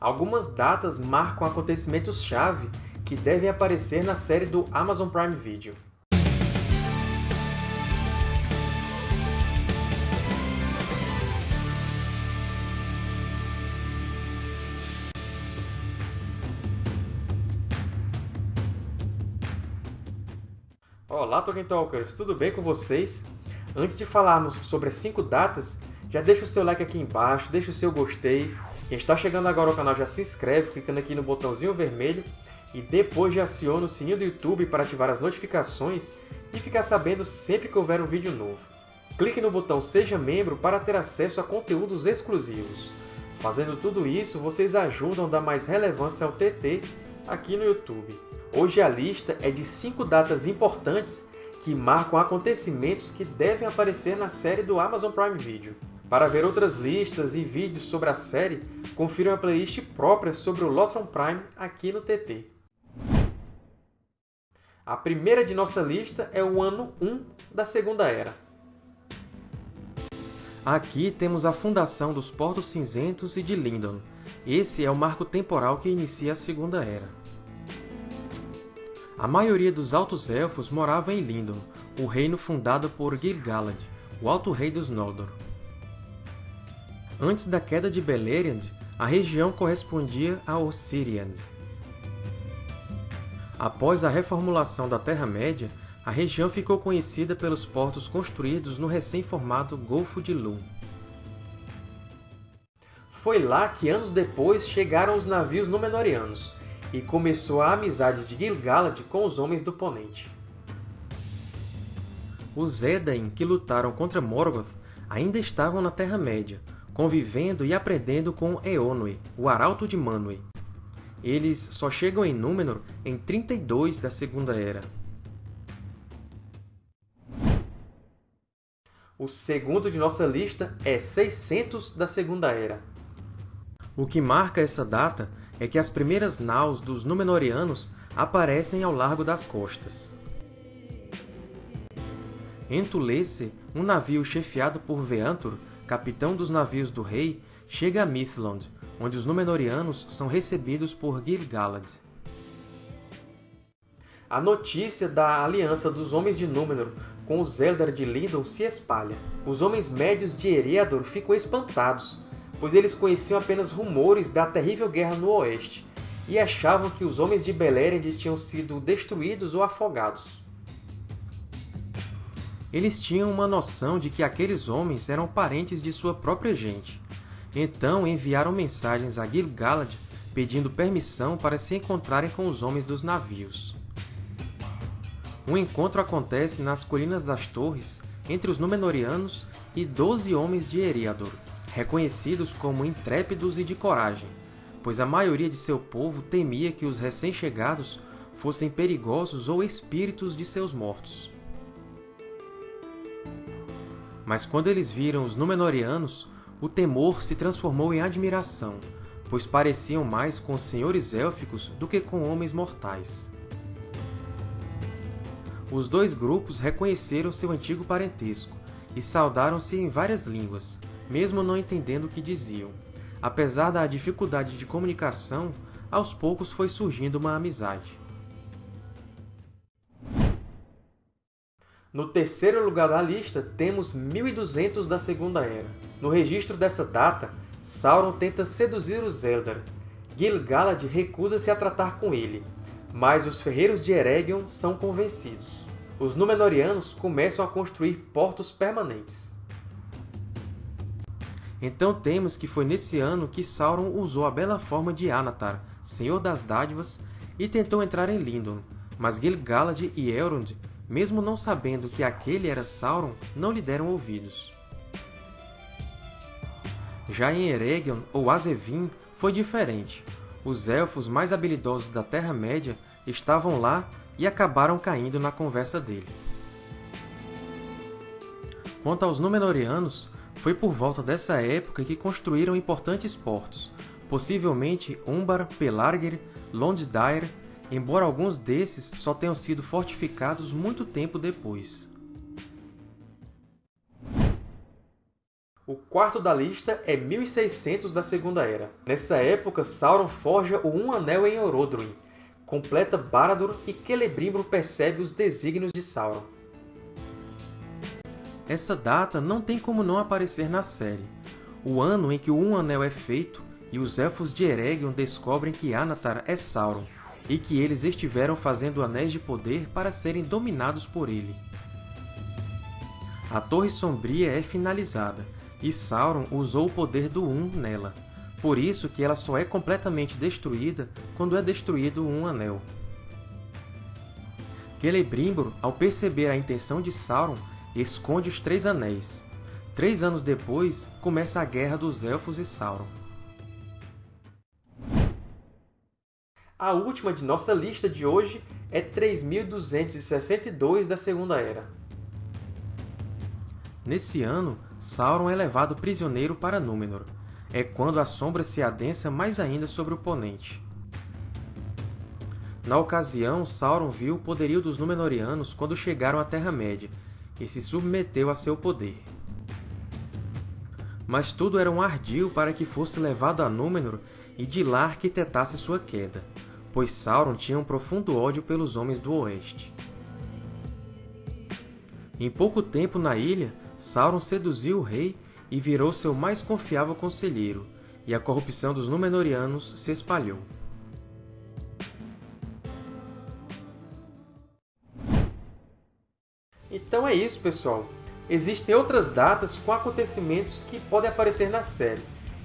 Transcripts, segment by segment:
Algumas datas marcam acontecimentos-chave que devem aparecer na série do Amazon Prime Video. Olá, Tolkien Talkers! Tudo bem com vocês? Antes de falarmos sobre as 5 datas, já deixa o seu like aqui embaixo, deixa o seu gostei. Quem está chegando agora ao canal já se inscreve clicando aqui no botãozinho vermelho e depois já aciona o sininho do YouTube para ativar as notificações e ficar sabendo sempre que houver um vídeo novo. Clique no botão Seja Membro para ter acesso a conteúdos exclusivos. Fazendo tudo isso, vocês ajudam a dar mais relevância ao TT aqui no YouTube. Hoje a lista é de 5 datas importantes que marcam acontecimentos que devem aparecer na série do Amazon Prime Video. Para ver outras listas e vídeos sobre a série, confira uma playlist própria sobre o Lotron Prime aqui no TT. A primeira de nossa lista é o ano 1 da Segunda Era. Aqui temos a fundação dos Portos Cinzentos e de Lindon. Esse é o marco temporal que inicia a Segunda Era. A maioria dos Altos Elfos morava em Lindon, o reino fundado por Gil-galad, o Alto Rei dos Noldor. Antes da queda de Beleriand, a região correspondia a Osiriand. Após a reformulação da Terra-média, a região ficou conhecida pelos portos construídos no recém-formado Golfo de Lum. Foi lá que, anos depois, chegaram os navios Númenóreanos, e começou a amizade de Gil-galad com os Homens do Ponente. Os Edain, que lutaram contra Morgoth, ainda estavam na Terra-média, convivendo e aprendendo com Eonwë, o Arauto de Manwë. Eles só chegam em Númenor em 32 da Segunda Era. O segundo de nossa lista é 600 da Segunda Era. O que marca essa data é que as primeiras naus dos Númenóreanos aparecem ao largo das costas. Em Tulesse, um navio chefiado por Veantur capitão dos navios do rei, chega a Mithlond, onde os Númenóreanos são recebidos por Gil-galad. A notícia da aliança dos Homens de Númenor com os Eldar de Lindon se espalha. Os Homens Médios de Eriador ficam espantados, pois eles conheciam apenas rumores da terrível guerra no Oeste e achavam que os Homens de Beleriand tinham sido destruídos ou afogados. Eles tinham uma noção de que aqueles homens eram parentes de sua própria gente. Então enviaram mensagens a Gil-galad pedindo permissão para se encontrarem com os homens dos navios. O encontro acontece nas Colinas das Torres, entre os Númenóreanos e doze homens de Eriador, reconhecidos como intrépidos e de coragem, pois a maioria de seu povo temia que os recém-chegados fossem perigosos ou espíritos de seus mortos. Mas quando eles viram os Númenóreanos, o temor se transformou em admiração, pois pareciam mais com senhores élficos do que com homens mortais. Os dois grupos reconheceram seu antigo parentesco e saudaram-se em várias línguas, mesmo não entendendo o que diziam. Apesar da dificuldade de comunicação, aos poucos foi surgindo uma amizade. No terceiro lugar da lista, temos 1200 da Segunda Era. No registro dessa data, Sauron tenta seduzir os Eldar. Gil-galad recusa-se a tratar com ele, mas os ferreiros de Eregion são convencidos. Os Númenóreanos começam a construir portos permanentes. Então temos que foi nesse ano que Sauron usou a bela forma de Anatar, Senhor das Dádivas, e tentou entrar em Lindon, mas Gil-galad e Elrond mesmo não sabendo que aquele era Sauron, não lhe deram ouvidos. Já em Eregion, ou Azevin, foi diferente. Os Elfos mais habilidosos da Terra-média estavam lá e acabaram caindo na conversa dele. Quanto aos Númenóreanos, foi por volta dessa época que construíram importantes portos, possivelmente Umbar, Pelargir, Londdair embora alguns desses só tenham sido fortificados muito tempo depois. O quarto da lista é 1600 da Segunda Era. Nessa época, Sauron forja o Um Anel em Orodruin, completa Barad-dûr e Celebrimbor percebe os desígnios de Sauron. Essa data não tem como não aparecer na série. O ano em que o Um Anel é feito e os Elfos de Eregion descobrem que Anatar é Sauron, e que eles estiveram fazendo anéis de poder para serem dominados por ele. A Torre Sombria é finalizada, e Sauron usou o poder do Um nela, por isso que ela só é completamente destruída quando é destruído um anel. Celebrimbor, ao perceber a intenção de Sauron, esconde os Três Anéis. Três anos depois, começa a Guerra dos Elfos e Sauron. A última de nossa lista de hoje é 3262 da Segunda Era. Nesse ano, Sauron é levado prisioneiro para Númenor, é quando a sombra se adensa mais ainda sobre o oponente. Na ocasião, Sauron viu o poderio dos Númenóreanos quando chegaram à Terra-média e se submeteu a seu poder. Mas tudo era um ardil para que fosse levado a Númenor e de lá arquitetasse sua queda, pois Sauron tinha um profundo ódio pelos Homens do Oeste. Em pouco tempo na ilha, Sauron seduziu o rei e virou seu mais confiável conselheiro, e a corrupção dos Númenóreanos se espalhou. Então é isso, pessoal! Existem outras datas com acontecimentos que podem aparecer na série,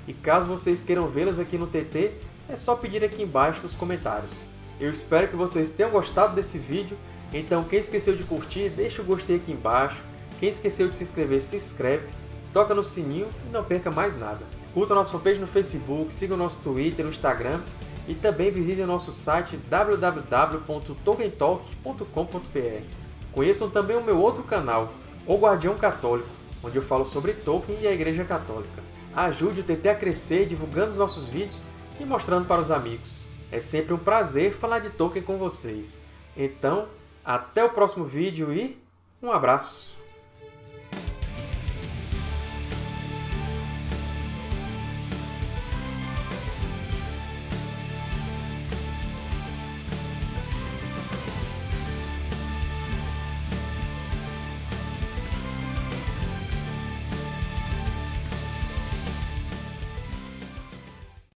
e caso vocês queiram vê-las aqui no TT, é só pedir aqui embaixo nos comentários. Eu espero que vocês tenham gostado desse vídeo, então quem esqueceu de curtir, deixa o gostei aqui embaixo, quem esqueceu de se inscrever, se inscreve, toca no sininho e não perca mais nada. Curta a nossa fanpage no Facebook, siga o nosso Twitter, no Instagram e também visite o nosso site www.tolkientalk.com.br. Conheçam também o meu outro canal, O Guardião Católico, onde eu falo sobre Tolkien e a Igreja Católica. Ajude o TT a crescer divulgando os nossos vídeos e mostrando para os amigos. É sempre um prazer falar de Tolkien com vocês. Então, até o próximo vídeo e um abraço!